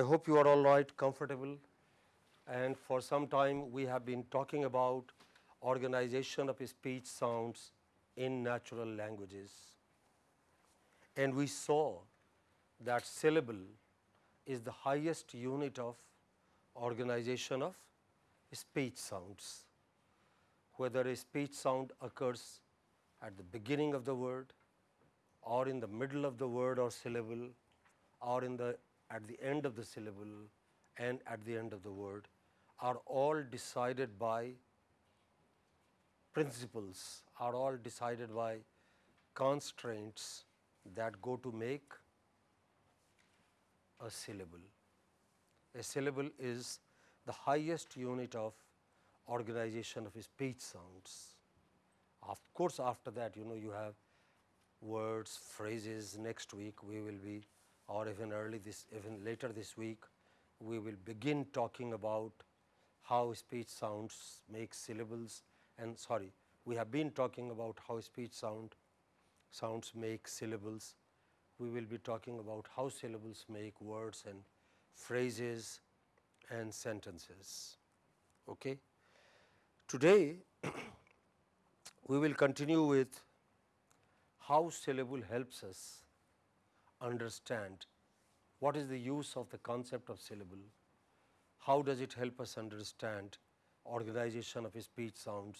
I hope you are all right, comfortable. And for some time we have been talking about organization of speech sounds in natural languages. And we saw that syllable is the highest unit of organization of speech sounds. Whether a speech sound occurs at the beginning of the word or in the middle of the word or syllable or in the at the end of the syllable and at the end of the word are all decided by principles are all decided by constraints that go to make a syllable. A syllable is the highest unit of organization of speech sounds. Of course, after that you know you have words, phrases next week we will be or even early this even later this week we will begin talking about how speech sounds make syllables and sorry we have been talking about how speech sound sounds make syllables. We will be talking about how syllables make words and phrases and sentences. Okay. Today, we will continue with how syllable helps us understand what is the use of the concept of syllable, how does it help us understand organization of speech sounds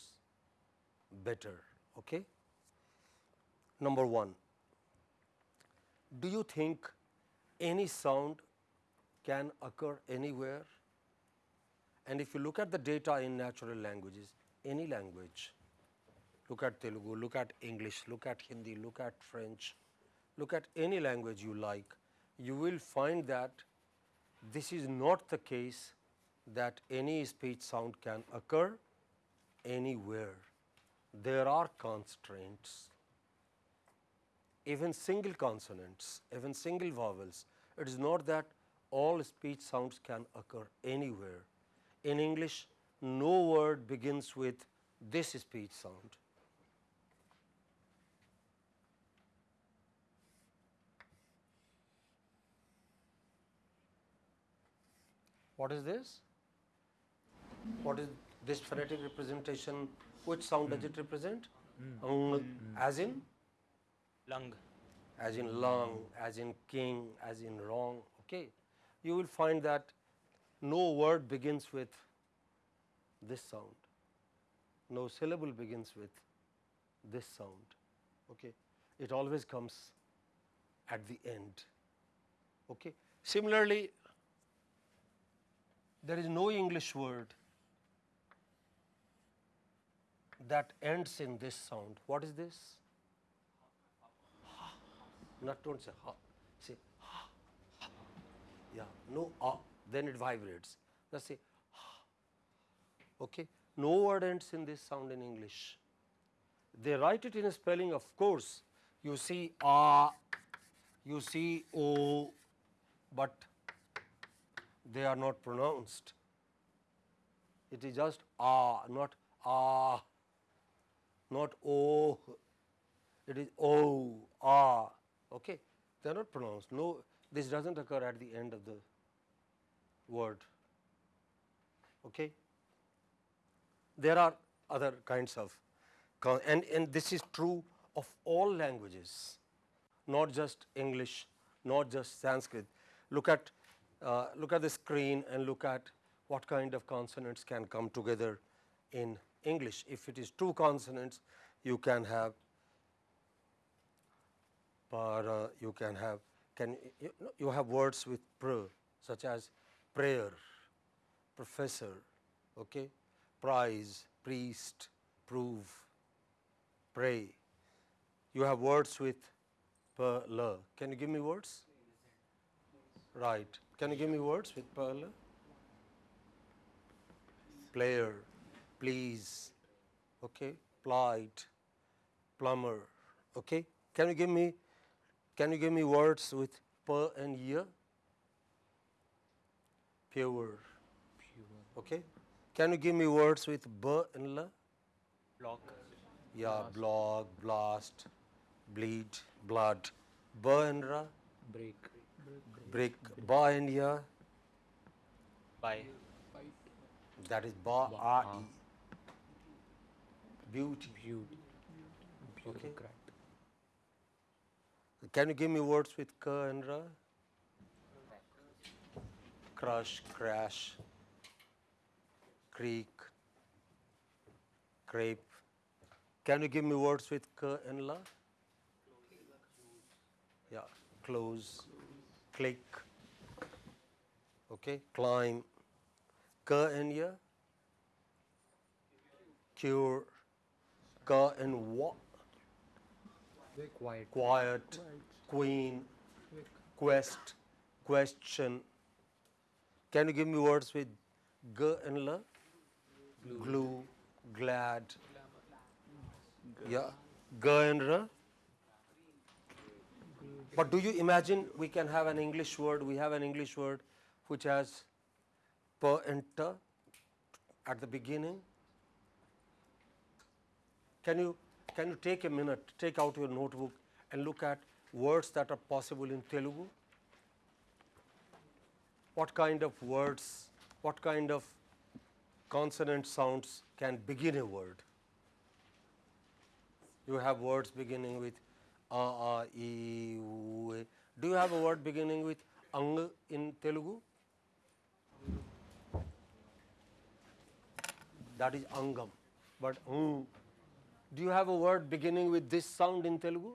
better. Okay? Number 1, do you think any sound can occur anywhere? And if you look at the data in natural languages, any language, look at Telugu, look at English, look at Hindi, look at French, look at any language you like, you will find that this is not the case that any speech sound can occur anywhere. There are constraints, even single consonants, even single vowels. It is not that all speech sounds can occur anywhere. In English, no word begins with this speech sound. What is this? What is this phonetic representation? Which sound does it represent? Mm. As in? lung as in lung, as in king, as in wrong. Okay. You will find that no word begins with this sound, no syllable begins with this sound. Okay. It always comes at the end. Okay. Similarly, there is no English word that ends in this sound. What is this? Not don't say ha, say ha, ha. Yeah, no ah, then it vibrates. Just say ha. Okay, no word ends in this sound in English. They write it in a spelling, of course. You see ah, you see o, but they are not pronounced. It is just ah, not ah, not o. It is o, ah, okay. they are not pronounced. No, this does not occur at the end of the word. Okay. There are other kinds of and, and this is true of all languages, not just English, not just Sanskrit. Look at uh, look at the screen and look at what kind of consonants can come together in English. If it is two consonants, you can have para, you can have can you, you have words with pr such as prayer, professor, okay, prize, priest, prove, pray. You have words with p, l. Can you give me words? Right. Can you give me words with p, l? Player, please, okay, plight, plumber, okay. Can you give me can you give me words with p and year? Pure. Pure. Okay. Can you give me words with b and l? block Yeah, block, blast, bleed, blood. B and ra? break Break. Break ba and ya? By. That is ba a e. Beauty. Beauty. Beauty. Okay. Correct. Can you give me words with k and ra? Crush, crash, creek, crepe. Can you give me words with k and la? Yeah, close, click. Okay, climb. K and ya? Cure. K and what? Quiet. quiet, queen, quest, question. Can you give me words with g and l? Glue, glad. Yeah, g and r. But do you imagine we can have an English word? We have an English word which has per t at the beginning. Can you can you take a minute, take out your notebook and look at words that are possible in Telugu? What kind of words, what kind of consonant sounds can begin a word? You have words beginning with a, a, e. Do you have a word beginning with ang in Telugu? That is angam. But do you have a word beginning with this sound in Telugu?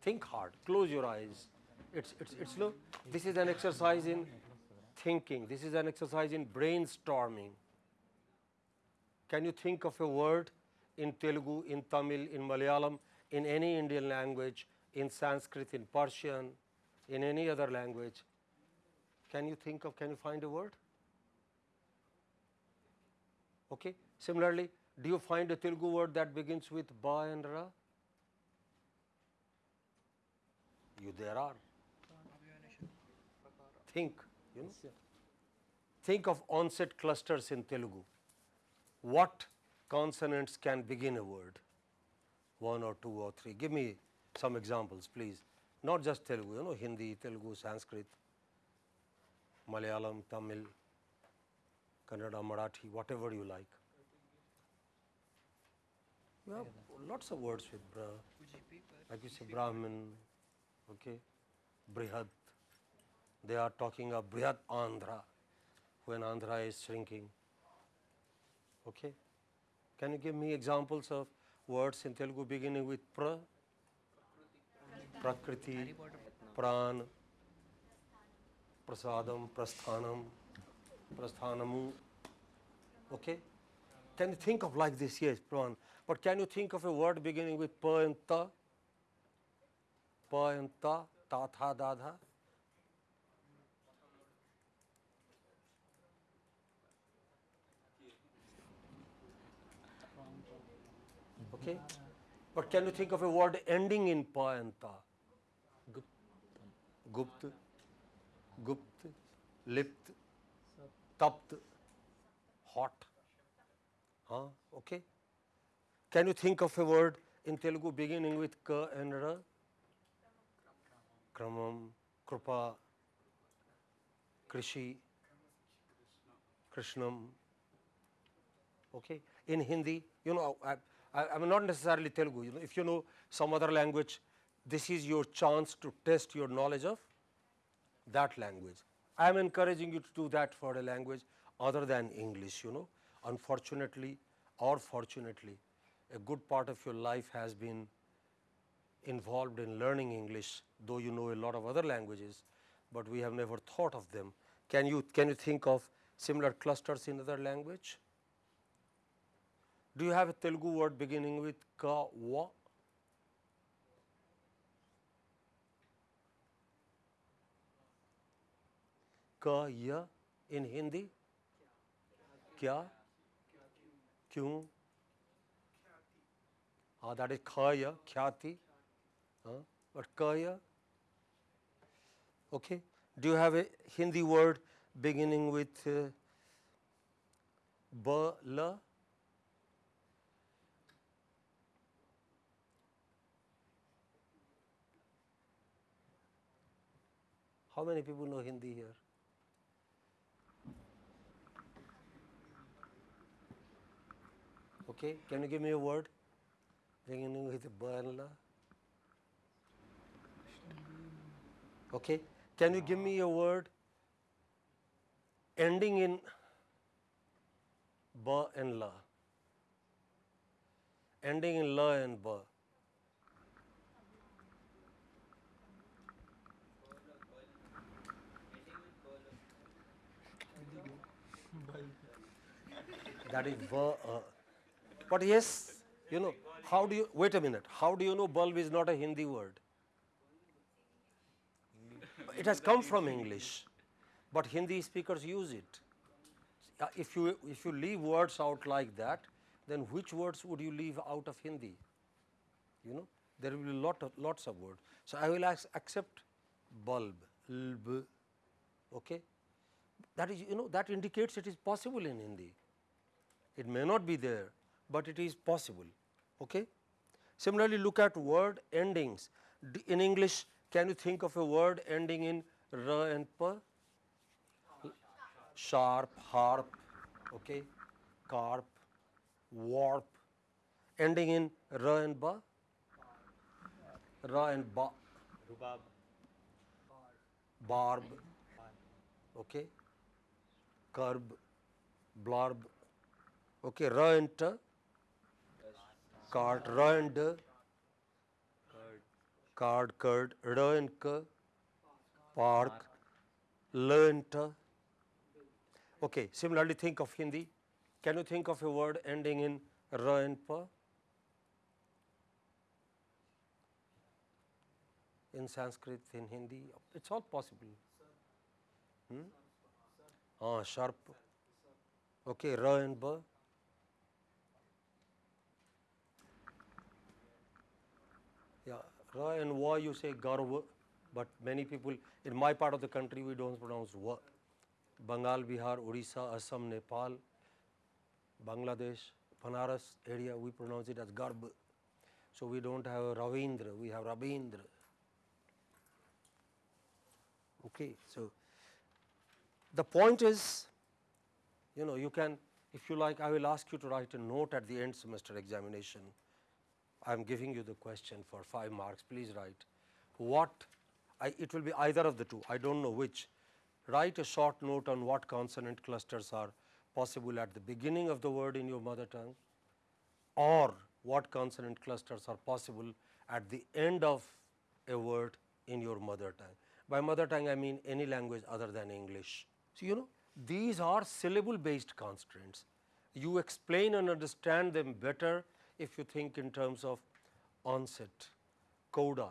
Think hard, close your eyes. It's, it's, it's look, this is an exercise in thinking, this is an exercise in brainstorming. Can you think of a word in Telugu, in Tamil, in Malayalam, in any Indian language, in Sanskrit, in Persian, in any other language? Can you think of, can you find a word? Okay. Similarly, do you find a Telugu word that begins with ba and ra? You there are. Think, you know. Think of onset clusters in Telugu. What consonants can begin a word? One or two or three. Give me some examples, please. Not just Telugu, you know, Hindi, Telugu, Sanskrit, Malayalam, Tamil, Kannada, Marathi, whatever you like. You have lots of words with bra, like you say Brahmin, okay, Brihad. They are talking of Brihad Andhra, when Andhra is shrinking. Okay. Can you give me examples of words in Telugu beginning with pra? प्रकृति, प्राण प्रसाद प्रस्थान Prasthanam. Okay can you think of like this yes प्राण but can you think of a word beginning with प and त प and त ता था दाधा okay but can you think of a word ending in प एंड ता Gupt, Gupt, Lipt, Tapt, hot. Huh? Okay? Can you think of a word in Telugu beginning with ka and ra? Kramam, Krupa, Krishi, Krishnam. Okay? In Hindi, you know, I'm not necessarily Telugu. If you know some other language, this is your chance to test your knowledge of that language. I am encouraging you to do that for a language other than English, you know. Unfortunately or fortunately, a good part of your life has been involved in learning English, though you know a lot of other languages, but we have never thought of them. Can you, can you think of similar clusters in other language? Do you have a Telugu word beginning with ka, wa? Ka, ya in Hindi? Kya? Kyun? Ah, that is khaya, khyati. Huh? But kaya? Okay. Do you have a Hindi word beginning with uh, ba, la? How many people know Hindi here? Okay, can you give me a word? Okay, can you give me a word ending in ba and la? Ending in la and ba. That is ver. But yes, you know, how do you, wait a minute, how do you know bulb is not a Hindi word? It has come from English, but Hindi speakers use it. If you, if you leave words out like that, then which words would you leave out of Hindi? You know, there will be lot of, lots of words. So, I will ac- accept bulb, lb, okay. That is, you know, that indicates it is possible in Hindi. It may not be there, but it is possible. Okay? Similarly, look at word endings. D- In English, can you think of a word ending in r and p? Sharp, harp, okay? carp, warp, ending in r and ba? r and ba, Rubab. barb, okay? curb, blurb, okay? r and t, cart, r and d, Curd. card, curd, r and k, park, l and t. Okay, similarly think of Hindi. Can you think of a word ending in r? In Sanskrit, in Hindi, it's all possible. Hmm? Ah, sharp. Okay, r and wa you say garv, but many people in my part of the country we don't pronounce wa. Bengal, Bihar, Orissa, Assam, Nepal, Bangladesh, Banaras area we pronounce it as garb. So we don't have Ravindra, we have Rabindra. Okay, so the point is, you know, you can, if you like, I will ask you to write a note at the end semester examination. I am giving you the question for 5 marks, please write what, I, it will be either of the two, I do not know which. Write a short note on what consonant clusters are possible at the beginning of the word in your mother tongue or what consonant clusters are possible at the end of a word in your mother tongue. By mother tongue, I mean any language other than English. So, you know, these are syllable based constraints. You explain and understand them better if you think in terms of onset, coda,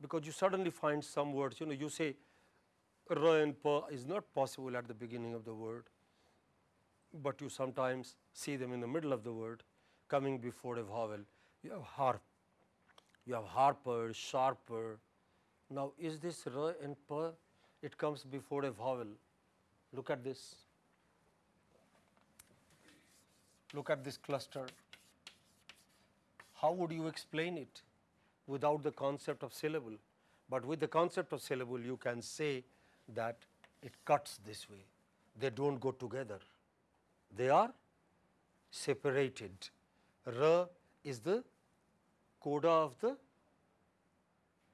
because you suddenly find some words, you know, you say r and p is not possible at the beginning of the word, but you sometimes see them in the middle of the word coming before a vowel. You have harp, you have harper, sharper. Now, is this r and p? It comes before a vowel. Look at this. Look at this cluster. How would you explain it without the concept of syllable? But with the concept of syllable, you can say that it cuts this way. They do not go together. They are separated. R is the coda of the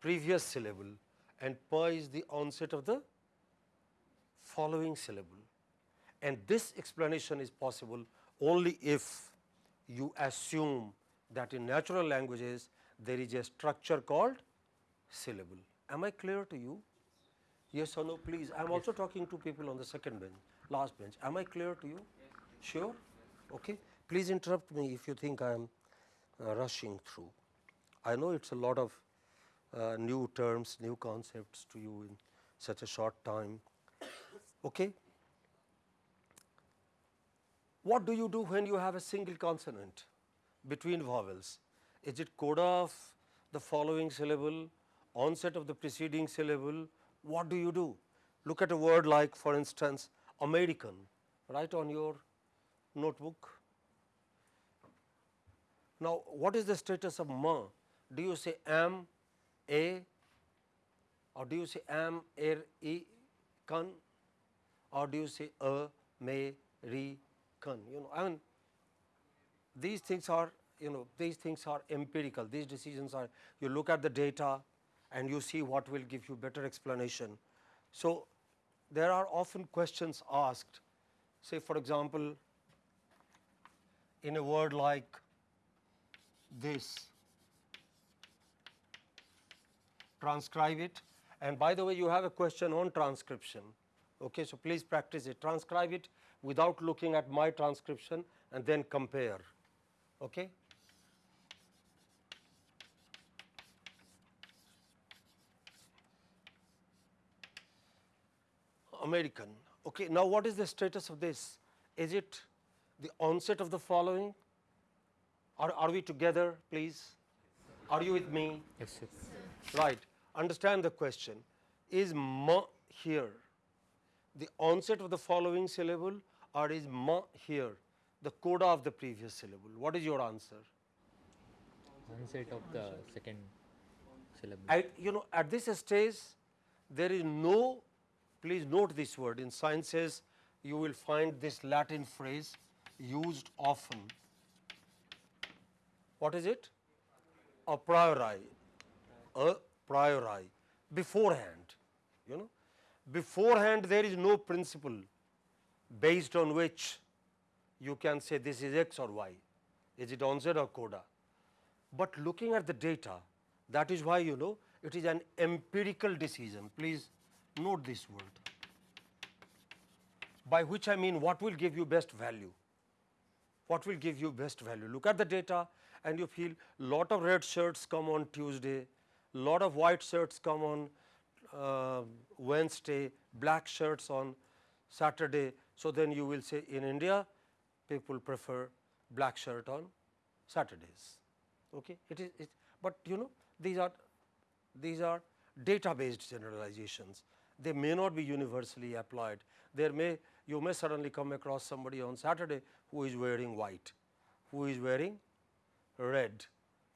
previous syllable and p is the onset of the following syllable. And this explanation is possible only if you assume that in natural languages there is a structure called syllable. Am I clear to you? Yes or no, please. I am also talking to people on the second bench, last bench. Am I clear to you? Sure? Okay. Please interrupt me if you think I am uh, rushing through. I know it's a lot of uh, new terms, new concepts to you in such a short time. Okay. What do you do when you have a single consonant between vowels? Is it coda of the following syllable, onset of the preceding syllable? What do you do? Look at a word like, for instance, American. Write on your notebook. Now, what is the status of ma? Do you say am, a, or do you say am, er, e, or do you say a, kan? You know, I mean, these things are you know these things are empirical. These decisions are you look at the data and you see what will give you better explanation. So, there are often questions asked. Say for example, in a word like this. Transcribe it. And by the way you have a question on transcription. Okay so please practice it. Transcribe it without looking at my transcription and then compare okay American. Okay, now what is the status of this? Is it the onset of the following? Are, are we together, please? Are you with me? Yes, sir. Right. Understand the question. Is ma here the onset of the following syllable or is ma here the coda of the previous syllable? What is your answer? Onset of the second syllable. At, you know at this stage there is no please note this word in sciences you will find this Latin phrase used often. What is it? A priori, a priori, beforehand, you know. Beforehand there is no principle based on which you can say this is x or y, is it onset or coda. But looking at the data, that is why you know it is an empirical decision. Please note this word. By which I mean what will give you best value? What will give you best value? Look at the data and you feel lot of red shirts come on Tuesday, lot of white shirts come on uh, Wednesday, black shirts on Saturday. So, then you will say in India people prefer black shirt on Saturdays. Okay? It is, it, but you know these are these are data based generalizations. They may not be universally applied. There may you may suddenly come across somebody on Saturday who is wearing white, who is wearing red.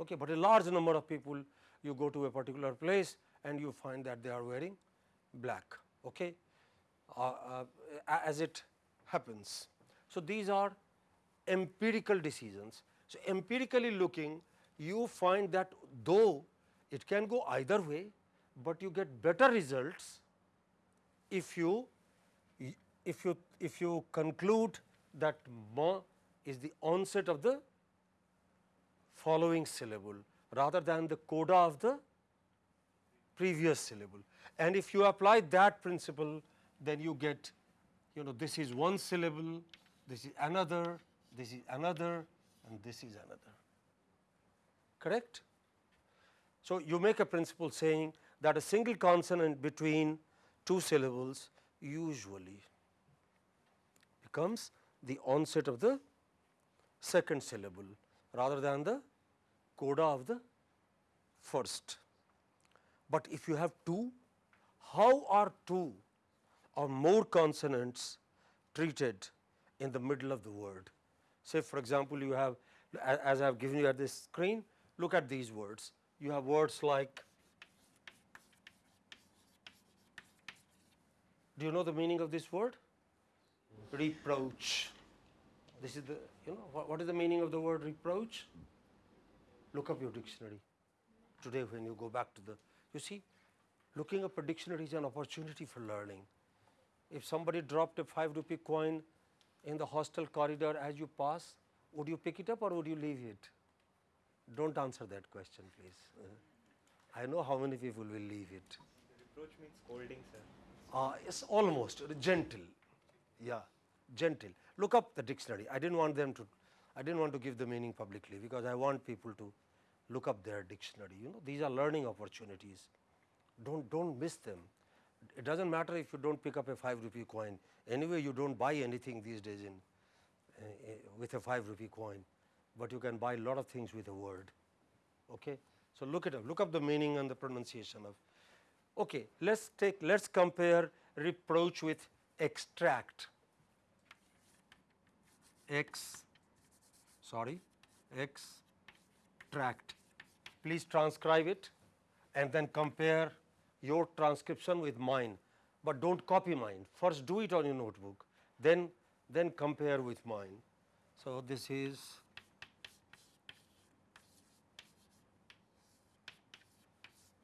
Okay, but a large number of people you go to a particular place and you find that they are wearing black. Okay, uh, uh, as it happens. So, these are empirical decisions. So, empirically looking you find that though it can go either way, but you get better results if you if you if you conclude that ma is the onset of the following syllable rather than the coda of the previous syllable. And if you apply that principle, then you get you know this is one syllable, this is another, this is another and this is another. Correct? So, you make a principle saying that a single consonant between two syllables usually becomes the onset of the second syllable rather than the coda of the first. But if you have two, how are two or more consonants treated in the middle of the word? Say for example, you have as I have given you at this screen, look at these words. You have words like, do you know the meaning of this word? Reproach. This is the, you know, what, what is the meaning of the word reproach? Look up your dictionary today when you go back to the, you see, looking up a dictionary is an opportunity for learning. If somebody dropped a 5 rupee coin in the hostel corridor as you pass, would you pick it up or would you leave it? Don't answer that question, please. Uh, I know how many people will leave it. Reproach means scolding, sir. Uh, it's almost gentle. Yeah, gentle. Look up the dictionary. I didn't want them to, I didn't want to give the meaning publicly because I want people to look up their dictionary. You know, these are learning opportunities. Don't don't miss them. It doesn't matter if you don't pick up a five rupee coin. Anyway, you don't buy anything these days in uh, with a 5 rupee coin, but you can buy a lot of things with a word. Okay? So, look it up, look up the meaning and the pronunciation of. Okay, let's take, let's compare reproach with extract. X, sorry, extract. Please transcribe it and then compare your transcription with mine, but do not copy mine. First do it on your notebook, then, then compare with mine. So, this is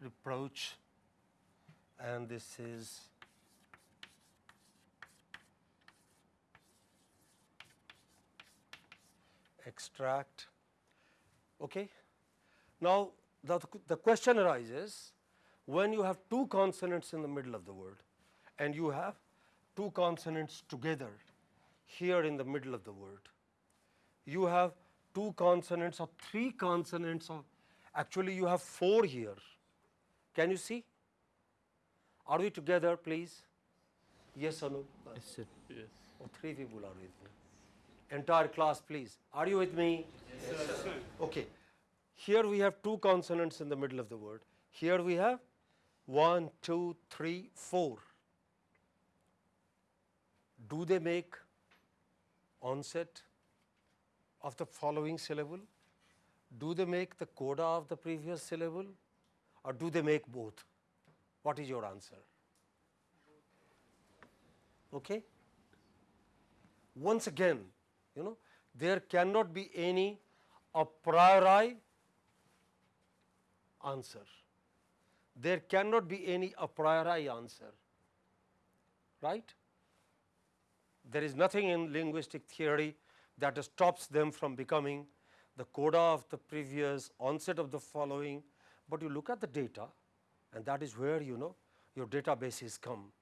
reproach and this is extract. Okay. Now, the, the question arises when you have two consonants in the middle of the word and you have two consonants together here in the middle of the word. You have two consonants or three consonants or actually you have four here. Can you see? Are we together please? Yes or no? Yes, sir. Yes. Oh, three people are with me. Entire class, please. Are you with me? Yes, sir. Okay. Here we have two consonants in the middle of the word. Here we have one, two, three, four. Do they make onset of the following syllable? Do they make the coda of the previous syllable? Or do they make both? What is your answer? Okay? Once again, you know, there cannot be any a priori answer. There cannot be any a priori answer, right? There is nothing in linguistic theory that stops them from becoming the coda of the previous, onset of the following, but you look at the data and that is where you know your databases come.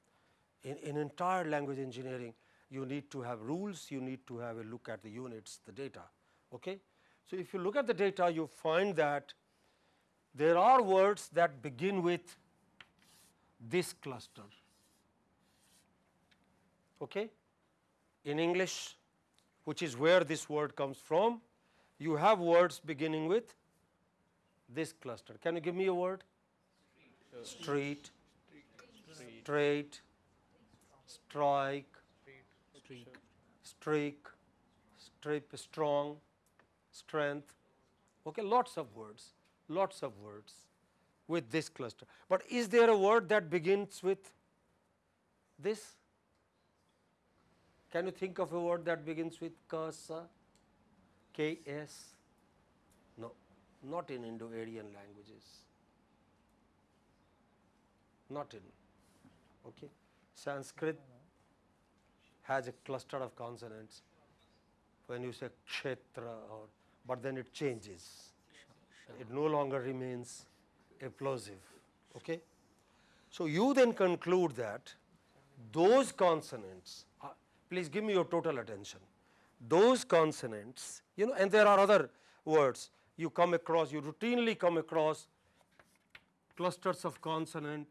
In, in entire language engineering, you need to have rules, you need to have a look at the units, the data. Okay? So, if you look at the data, you find that there are words that begin with this cluster. Okay? In English, which is where this word comes from, you have words beginning with this cluster. Can you give me a word? Street, straight, strike, Streak. streak, strip, strong, strength. Okay, lots of words, lots of words with this cluster. But is there a word that begins with this? Can you think of a word that begins with kasa, ks? No, not in Indo-Aryan languages. Not in. Okay. Sanskrit has a cluster of consonants when you say kshetra or but then it changes it no longer remains a plosive okay? So you then conclude that those consonants uh, please give me your total attention. Those consonants you know and there are other words. You come across you routinely come across clusters of consonant.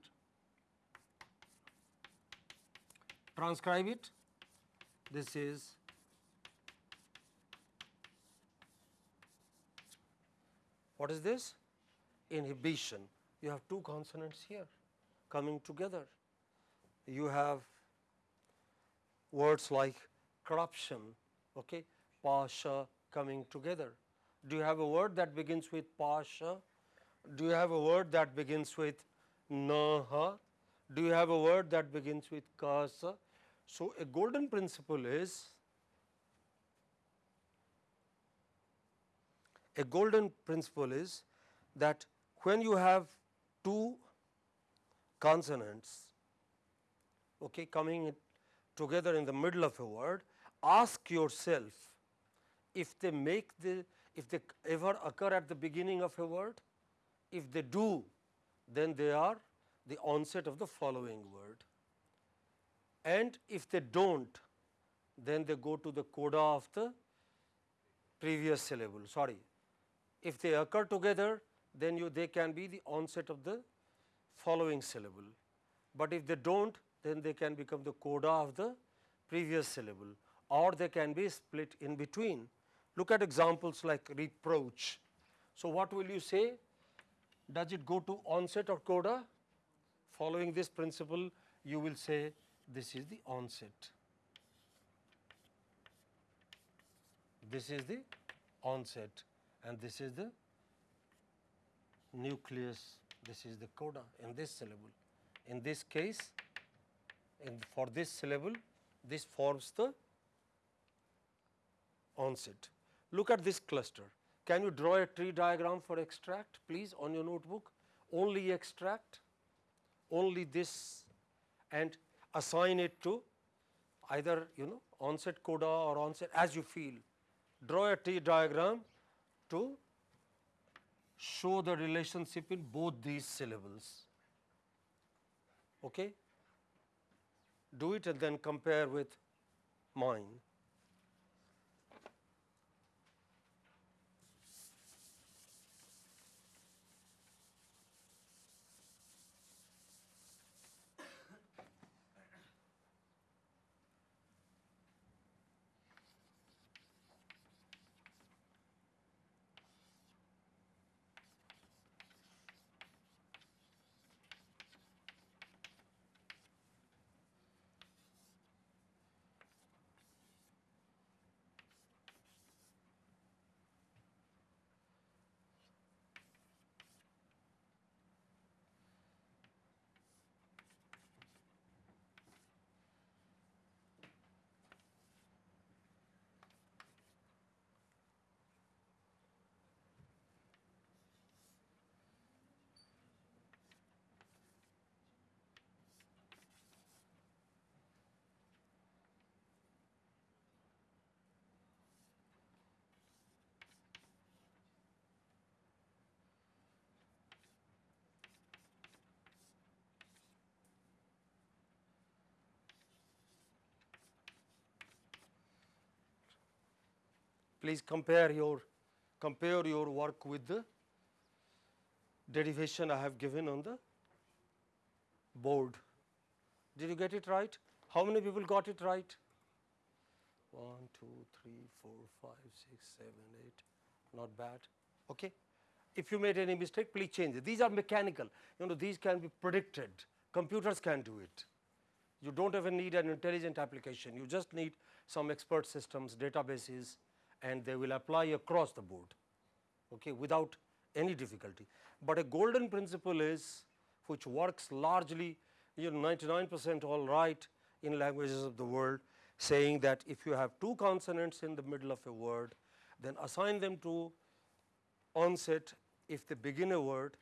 Transcribe it. This is what is this? Inhibition. You have two consonants here coming together. You have words like corruption okay? Pasha coming together. Do you have a word that begins with pasha? Do you have a word that begins with naha? Do you have a word that begins with kasa? So, a golden principle is a golden principle is that when you have two consonants okay, coming together in the middle of a word, ask yourself if they make the if they ever occur at the beginning of a word, if they do, then they are the onset of the following word. And if they do not then they go to the coda of the previous syllable. Sorry. If they occur together then you they can be the onset of the following syllable, but if they do not then they can become the coda of the previous syllable or they can be split in between. Look at examples like reproach. So, what will you say? Does it go to onset or coda? Following this principle, you will say this is the onset. This is the onset and this is the nucleus, this is the coda in this syllable. In this case, in for this syllable, this forms the onset. Look at this cluster. Can you draw a tree diagram for extract please on your notebook only extract, only this and assign it to either you know onset coda or onset as you feel. Draw a T diagram to show the relationship in both these syllables. Okay? Do it and then compare with mine. Please compare your compare your work with the derivation I have given on the board. Did you get it right? How many people got it right? 1, 2, 3, 4, 5, 6, 7, 8, not bad. Okay. If you made any mistake, please change it. These are mechanical, you know, these can be predicted, computers can do it. You do not even need an intelligent application, you just need some expert systems, databases, and they will apply across the board okay, without any difficulty. But a golden principle is which works largely you know 99 percent all right in languages of the world saying that if you have two consonants in the middle of a word then assign them to onset if they begin a word,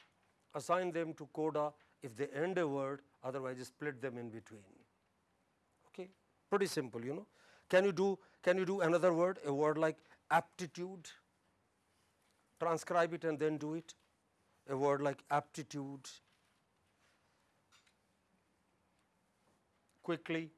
assign them to coda if they end a word otherwise split them in between. Okay. Pretty simple you know. Can you do can you do another word a word like aptitude. Transcribe it and then do it. A word like aptitude. Quickly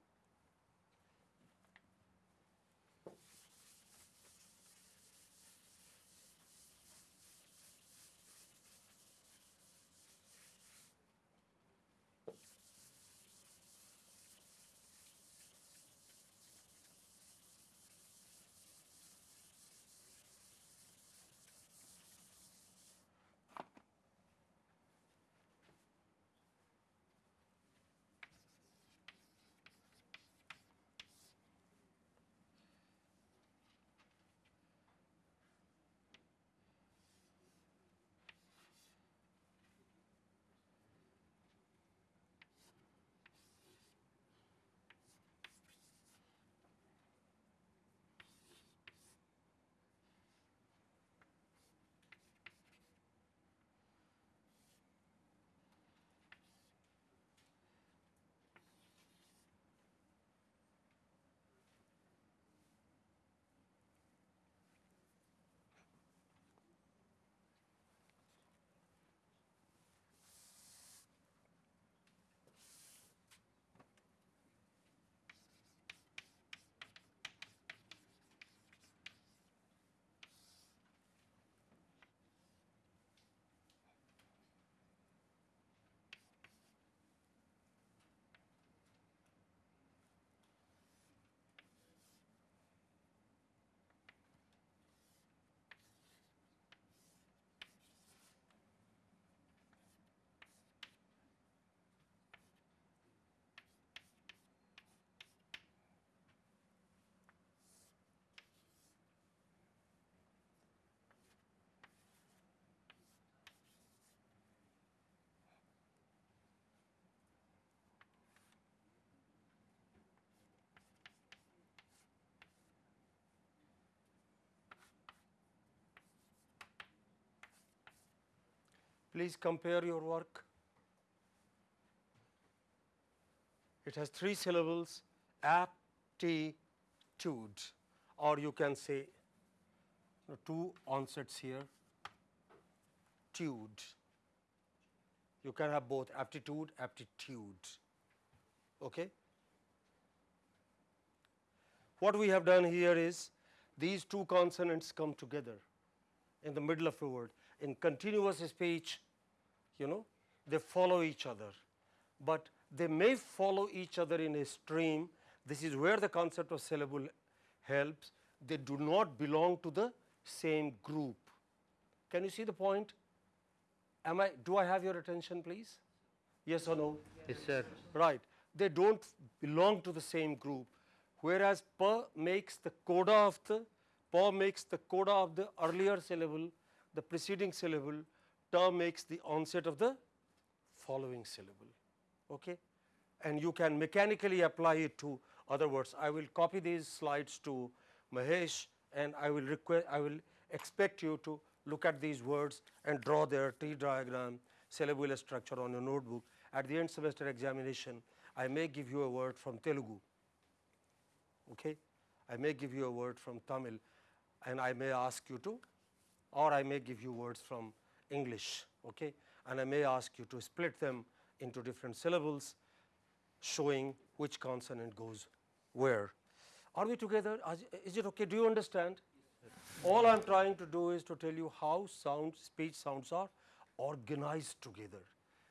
Please compare your work. It has three syllables aptitude or you can say two onsets here tude. You can have both aptitude, aptitude. Okay? What we have done here is these two consonants come together in the middle of a word. In continuous speech, you know, they follow each other, but they may follow each other in a stream. This is where the concept of syllable helps. They do not belong to the same group. Can you see the point? Am I, do I have your attention please? Yes or no? Yes, sir. Right. They don't belong to the same group. Whereas pa makes the coda of the, pa makes the coda of the earlier syllable, the preceding syllable, ta makes the onset of the following syllable. Okay? And you can mechanically apply it to other words. I will copy these slides to Mahesh and I will request, I will expect you to look at these words and draw their tree diagram, syllable structure on your notebook. At the end semester examination, I may give you a word from Telugu. Okay? I may give you a word from Tamil and I may ask you to, or I may give you words from English. Okay? And I may ask you to split them into different syllables showing which consonant goes where. Are we together? Is it okay? Do you understand? All I am trying to do is to tell you how sound speech sounds are organized together.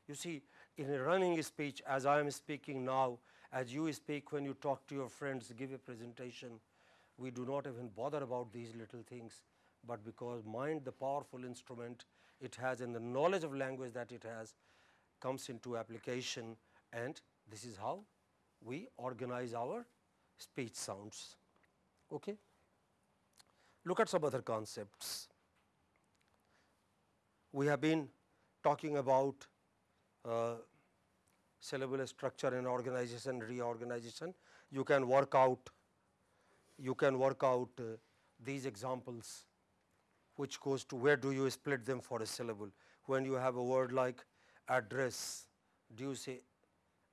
You see, in a running speech, as I am speaking now, as you speak when you talk to your friends, give a presentation, we do not even bother about these little things, but because mind, the powerful instrument it has and the knowledge of language that it has comes into application and this is how we organize our speech sounds. Okay? Look at some other concepts. We have been talking about uh, syllable structure and organization, reorganization. You can work out, you can work out uh, these examples which goes to where do you split them for a syllable. When you have a word like address, do you say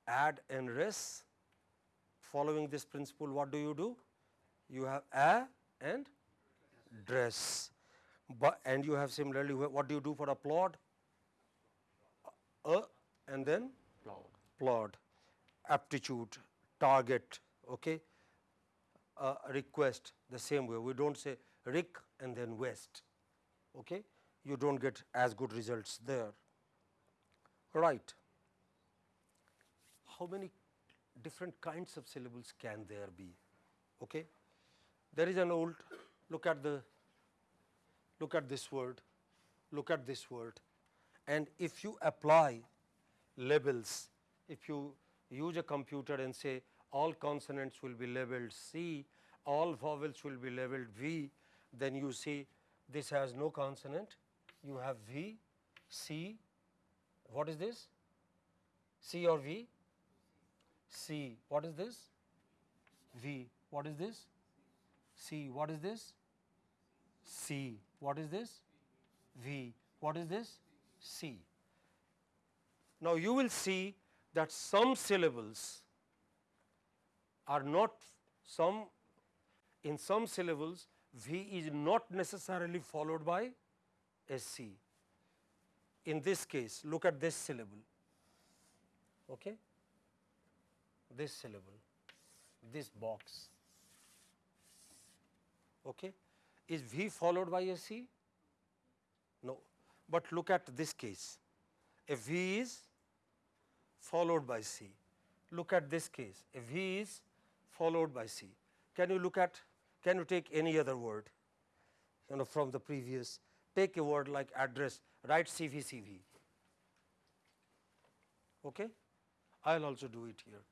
add and res? Following this principle, what do you do? You have a and dress. But, and you have similarly, what do you do for applaud? A and then plod, aptitude, target, okay? Uh, request the same way. We don't say Rick and then West, okay? You don't get as good results there. Right. How many different kinds of syllables can there be? Okay? There is an old, look at the, look at this word, look at this word, and if you apply labels. If you use a computer and say all consonants will be labeled C, all vowels will be labeled V, then you see this has no consonant. You have V, C, what is this? C or V? C, what is this? V, what is this? C, what is this? C, what is this? V, what is this? C. Now, you will see that some syllables are not some in some syllables V is not necessarily followed by SC. In this case, look at this syllable, okay? this syllable, this box. Okay? Is V followed by SC? No. But look at this case. If V is followed by C. Look at this case, if V is followed by C. Can you look at, can you take any other word, you know, from the previous, take a word like address, write CVCV. Okay? I will also do it here.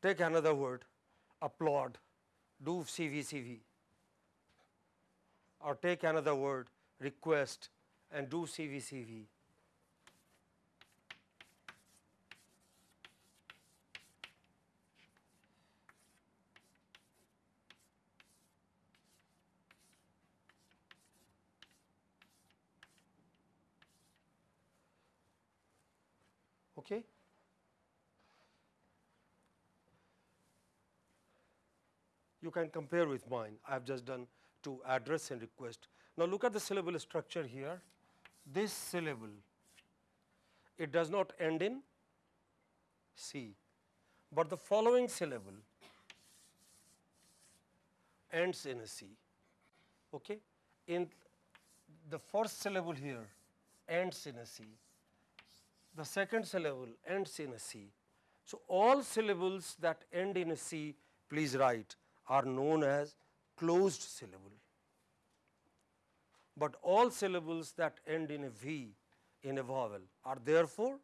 Take another word, applaud, do CVCV. Or take another word, request, and do CVCV. Okay. You can compare with mine. I have just done to address and request. Now, look at the syllable structure here. This syllable, it does not end in C, but the following syllable ends in a C. Okay? In the first syllable here ends in a C, the second syllable ends in a C. So, all syllables that end in a C, please write, are known as closed syllable. But all syllables that end in a V in a vowel are therefore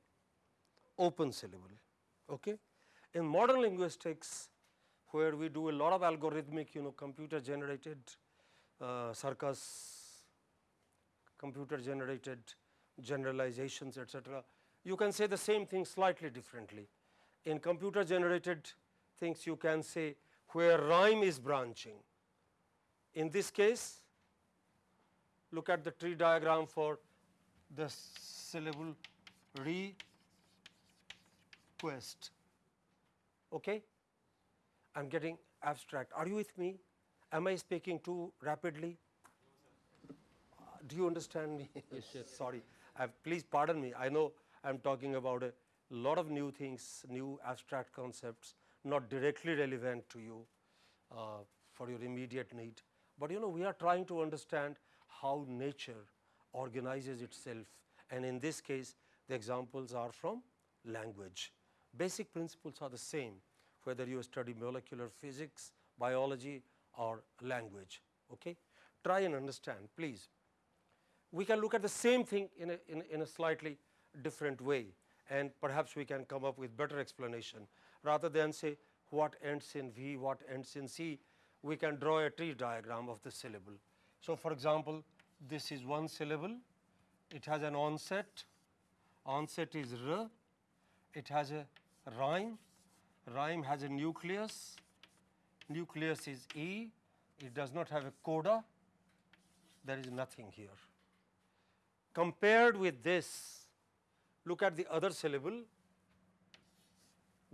open syllable. Okay? In modern linguistics, where we do a lot of algorithmic, you know, computer generated uh, circus, computer generated generalizations, etc., you can say the same thing slightly differently. In computer generated things, you can say where rhyme is branching. In this case, look at the tree diagram for the syllable request. Okay? I am getting abstract. Are you with me? Am I speaking too rapidly? Do you understand me? Yes, sir. Sorry. I please pardon me. I know I am talking about a lot of new things, new abstract concepts, not directly relevant to you uh, for your immediate need. But you know we are trying to understand how nature organizes itself and in this case the examples are from language. Basic principles are the same whether you study molecular physics, biology or language. Okay? Try and understand please. We can look at the same thing in a, in, in a slightly different way and perhaps we can come up with better explanation rather than say what ends in V, what ends in C, we can draw a tree diagram of the syllable. So, for example, this is one syllable, it has an onset, onset is R, it has a rhyme, rhyme has a nucleus, nucleus is E, it does not have a coda, there is nothing here. Compared with this, look at the other syllable,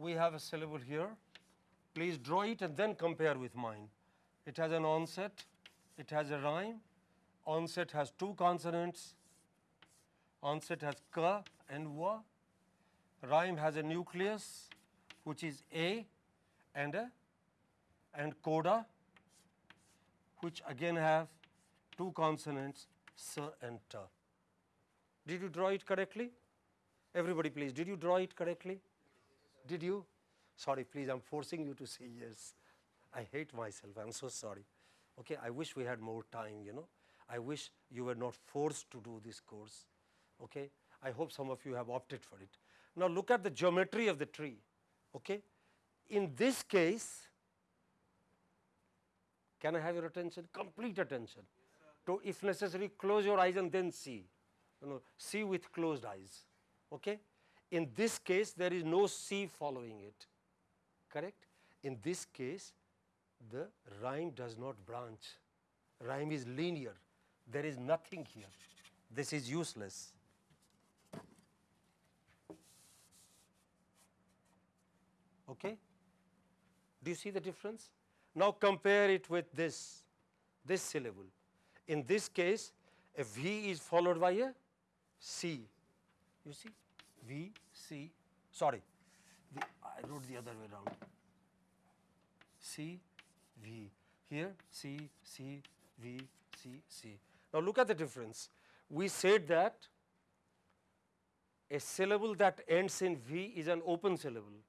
we have a syllable here, please draw it and then compare with mine. It has an onset, it has a rhyme, onset has two consonants, onset has ka and wa, rhyme has a nucleus which is a and a and coda which again have two consonants sa and ta. Did you draw it correctly? Everybody please, did you draw it correctly? Did you? Sorry, please, I am forcing you to say yes. I hate myself, I am so sorry. Okay, I wish we had more time, you know. I wish you were not forced to do this course. Okay, I hope some of you have opted for it. Now, look at the geometry of the tree. Okay. In this case, can I have your attention? Complete attention. To, if necessary, close your eyes and then see. You know, see with closed eyes. Okay. In this case, there is no C following it, correct? In this case, the rhyme does not branch, rhyme is linear, there is nothing here, this is useless. Okay? Do you see the difference? Now compare it with this, this syllable. In this case, a V is followed by a C. You see? V, C, sorry, I wrote the other way around. C, V. Here, C, C, V, C, C. Now look at the difference. We said that a syllable that ends in V is an open syllable.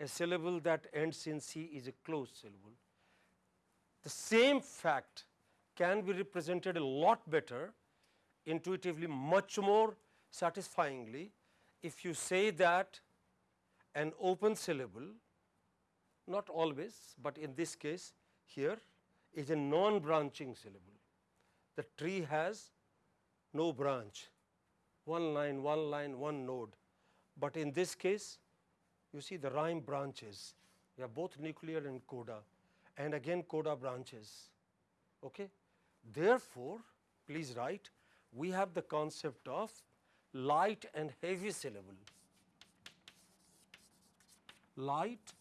A syllable that ends in C is a closed syllable. The same fact can be represented a lot better, intuitively much more satisfyingly if you say that an open syllable, not always, but in this case here is a non branching syllable. The tree has no branch, one line, one line, one node. But in this case, you see the rhyme branches, they are both nuclear and coda and again coda branches. Okay? Therefore, please write, we have the concept of light and heavy syllable. Light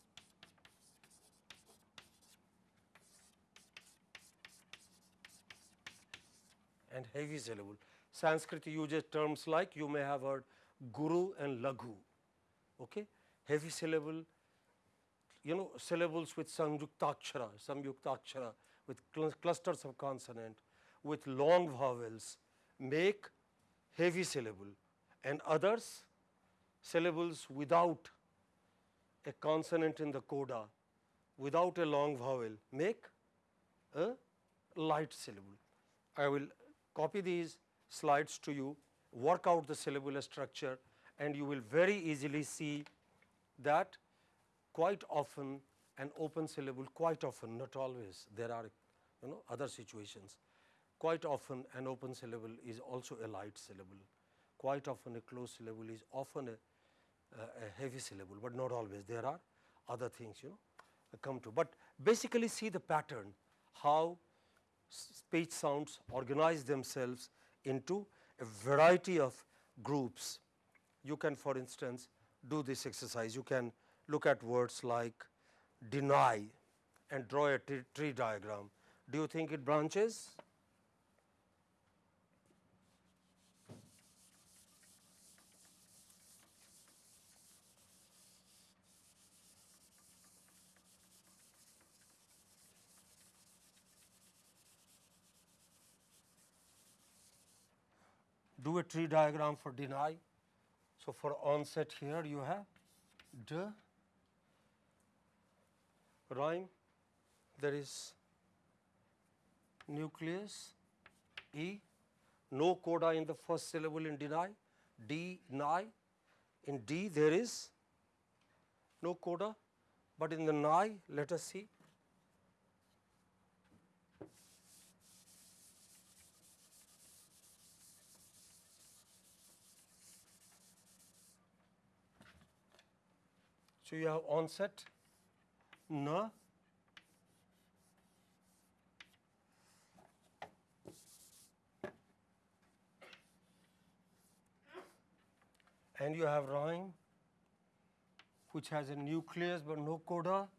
and heavy syllable. Sanskrit uses terms like you may have heard guru and laghu. Okay? Heavy syllable, you know syllables with samyuktakshara, samyuktakshara with cl clusters of consonant with long vowels make heavy syllable and others syllables without a consonant in the coda without a long vowel make a light syllable. I will copy these slides to you, work out the syllable structure and you will very easily see that quite often an open syllable, quite often not always there are you know other situations. Quite often an open syllable is also a light syllable, quite often a closed syllable is often a, uh, a heavy syllable, but not always there are other things you know come to. But basically see the pattern how speech sounds organize themselves into a variety of groups. You can for instance, do this exercise. You can look at words like deny and draw a tree, tree diagram. Do you think it branches? A tree diagram for deny. So, for onset here you have d rhyme. There is nucleus e. No coda in the first syllable in deny. D nigh. In d there is no coda. But in the nigh let us see So, you have onset na and you have rhyme which has a nucleus but no coda,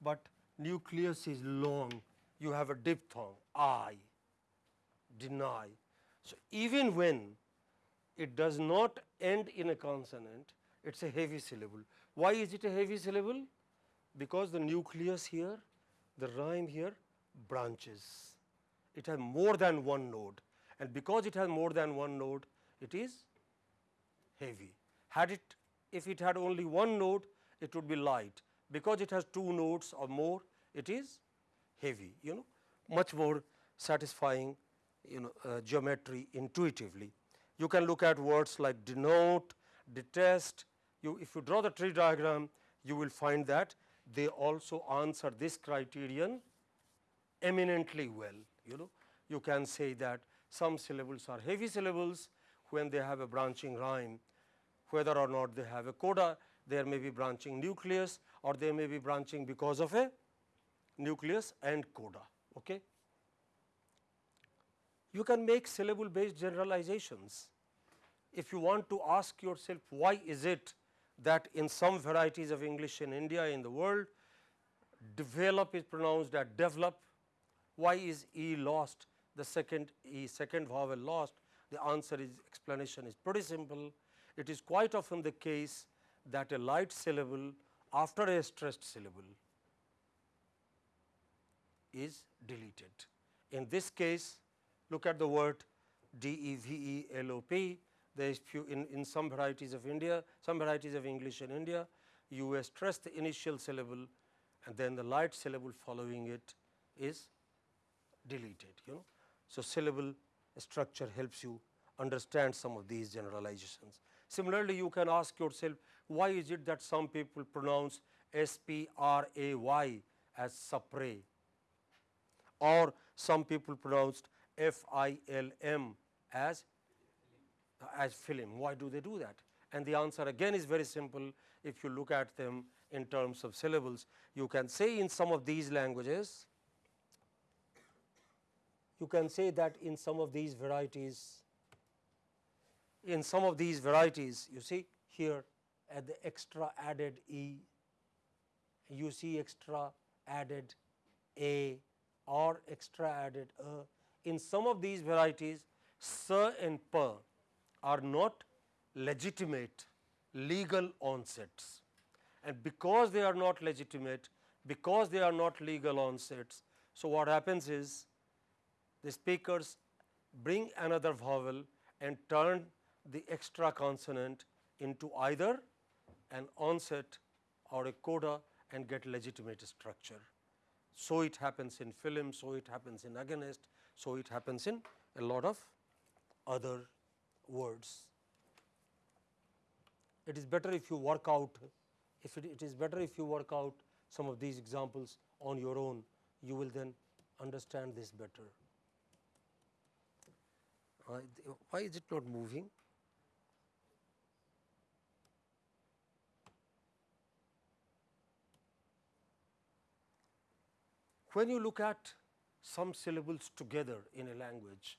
but nucleus is long. You have a diphthong I, deny. So, even when it does not end in a consonant, it is a heavy syllable. Why is it a heavy syllable? Because the nucleus here, the rhyme here branches. It has more than one node and because it has more than one node, it is heavy. Had it, if it had only one node, it would be light. Because it has two nodes or more, it is heavy, you know, much more satisfying, you know, uh, geometry intuitively. You can look at words like denote, detest, you if you draw the tree diagram you will find that they also answer this criterion eminently well you know. You can say that some syllables are heavy syllables when they have a branching rhyme. Whether or not they have a coda there may be branching nucleus or they may be branching because of a nucleus and coda okay? You can make syllable based generalizations. If you want to ask yourself why is it that in some varieties of English in India in the world develop is pronounced as develop. Why is E lost the second E second vowel lost? The answer is explanation is pretty simple. It is quite often the case that a light syllable after a stressed syllable is deleted. In this case look at the word D E V E L O P there is few in, in some varieties of India, some varieties of English in India, you stress the initial syllable and then the light syllable following it is deleted, you know. So, syllable structure helps you understand some of these generalizations. Similarly, you can ask yourself why is it that some people pronounce S P R A Y as spray or some people pronounced F I L M as as film. Why do they do that? And the answer again is very simple. If you look at them in terms of syllables, you can say in some of these languages, you can say that in some of these varieties, in some of these varieties, you see here at the extra added e, you see extra added a or extra added a. In some of these varieties, s and p are not legitimate legal onsets and because they are not legitimate, because they are not legal onsets. So, what happens is the speakers bring another vowel and turn the extra consonant into either an onset or a coda and get legitimate structure. So, it happens in film, so it happens in agonist, so it happens in a lot of other words. It is better if you work out, if it, it is better if you work out some of these examples on your own, you will then understand this better. Uh, why is it not moving? When you look at some syllables together in a language,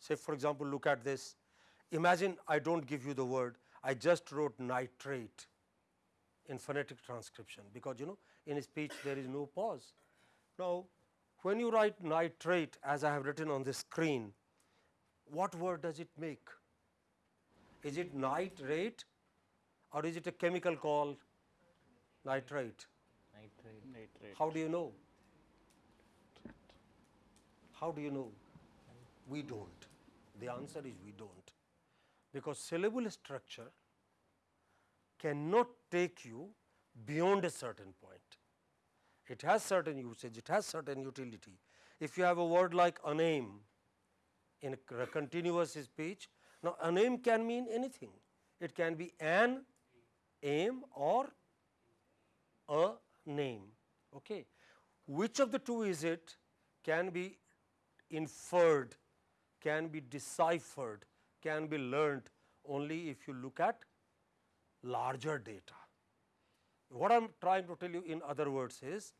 say for example, look at this, imagine I do not give you the word, I just wrote nitrate in phonetic transcription, because you know in speech there is no pause. Now, when you write nitrate as I have written on the screen, what word does it make? Is it nitrate or is it a chemical called nitrate? Nitrate. Nitrate. How do you know? How do you know? We do not. The answer is we do not, because syllable structure cannot take you beyond a certain point. It has certain usage, it has certain utility. If you have a word like a name in a continuous speech, now a name can mean anything. It can be an aim or a name. Okay. Which of the two is it can be inferred, can be deciphered, can be learnt only if you look at larger data. What I am trying to tell you in other words is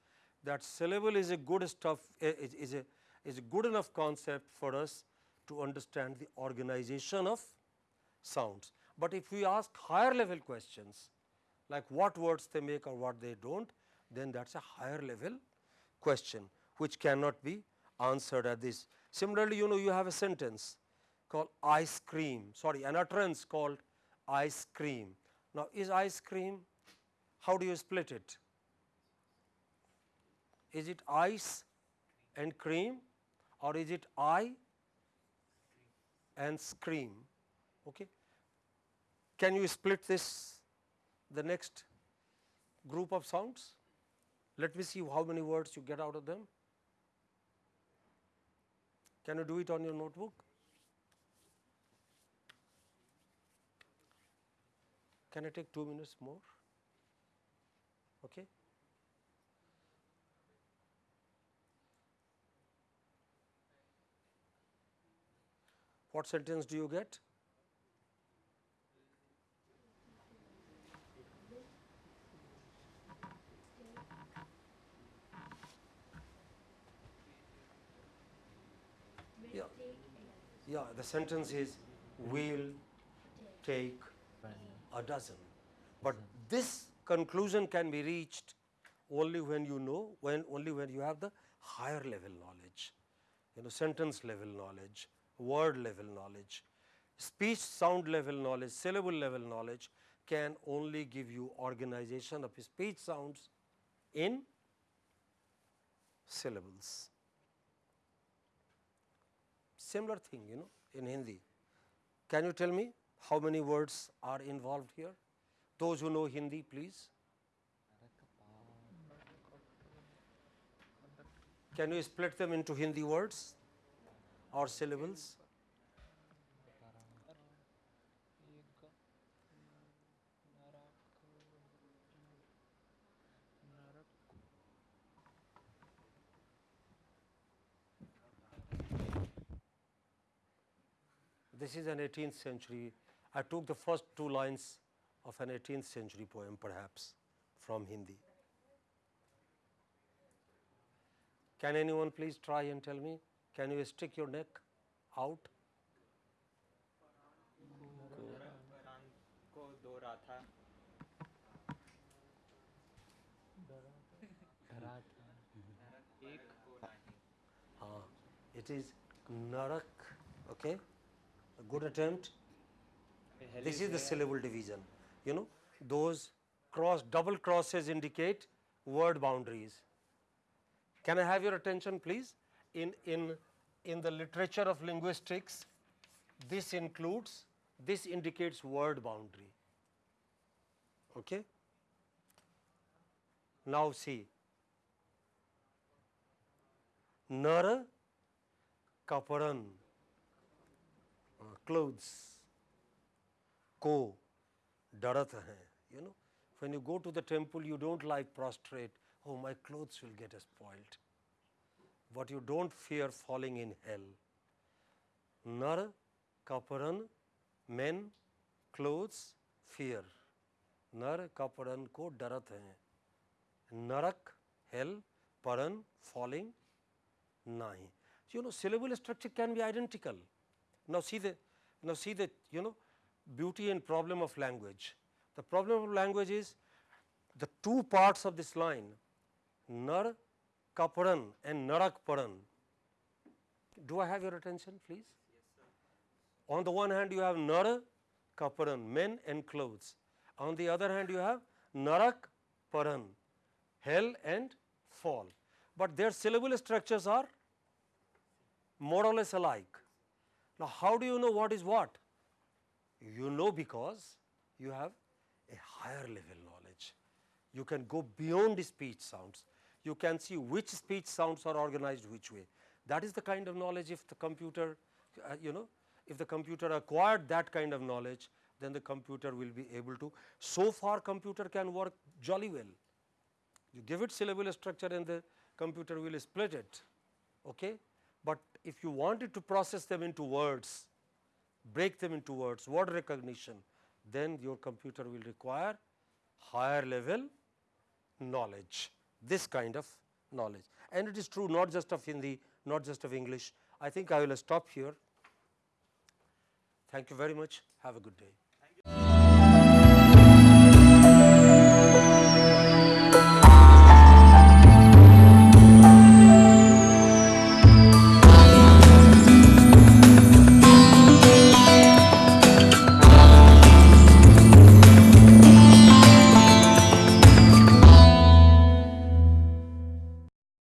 that syllable is a good stuff eh, is, is a is a good enough concept for us to understand the organization of sounds. But if we ask higher level questions like what words they make or what they do not, then that is a higher level question which cannot be answered at this. Similarly, you know you have a sentence called ice cream, sorry an utterance called ice cream. Now, is ice cream, how do you split it? Is it ice and cream or is it I and scream? Okay. Can you split this the next group of sounds? Let me see how many words you get out of them. Can you do it on your notebook? Can I take 2 minutes more? Okay. What sentence do you get? Yeah, yeah. The sentence is will take a dozen. But this conclusion can be reached only when you know, when only when you have the higher level knowledge, you know, sentence level knowledge, word level knowledge, speech sound level knowledge, syllable level knowledge can only give you organization of speech sounds in syllables. Similar thing, you know, in Hindi. Can you tell me how many words are involved here? Those who know Hindi, please. Can you split them into Hindi words or syllables? This is an 18th century. I took the first two lines of an 18th century poem perhaps from Hindi. Can anyone please try and tell me, can you stick your neck out? it is narak, okay? A good attempt. This is the syllable division. You know, those cross double crosses indicate word boundaries. Can I have your attention, please? In in in the literature of linguistics, this includes this indicates word boundary. Okay. Now see. Nar kaparan uh, clothes ko darat hai, you know. When you go to the temple, you do not like prostrate, oh my clothes will get spoiled, but you do not fear falling in hell. Nar, kaparan, men, clothes, fear. Nar, kaparan ko darat hai. Narak, hell, paran, falling, nahi. So, you know syllable structure can be identical. Now, see the now see the you know beauty and problem of language. The problem of language is the two parts of this line nar kaparan and narak paran do i have your attention please? On the one hand you have nar kaparan men and clothes. On the other hand you have narak paran hell and fall. But their syllable structures are more or less alike. Now how do you know what is what you know because you have a higher level knowledge. You can go beyond the speech sounds. You can see which speech sounds are organized which way. That is the kind of knowledge if the computer uh, you know if the computer acquired that kind of knowledge then the computer will be able to so far computer can work jolly well. You give it syllable structure and the computer will split it okay? But if you wanted to process them into words break them into words word recognition then your computer will require higher level knowledge this kind of knowledge. And it is true not just of hindi not just of english. I think i will stop here. Thank you very much. Have a good day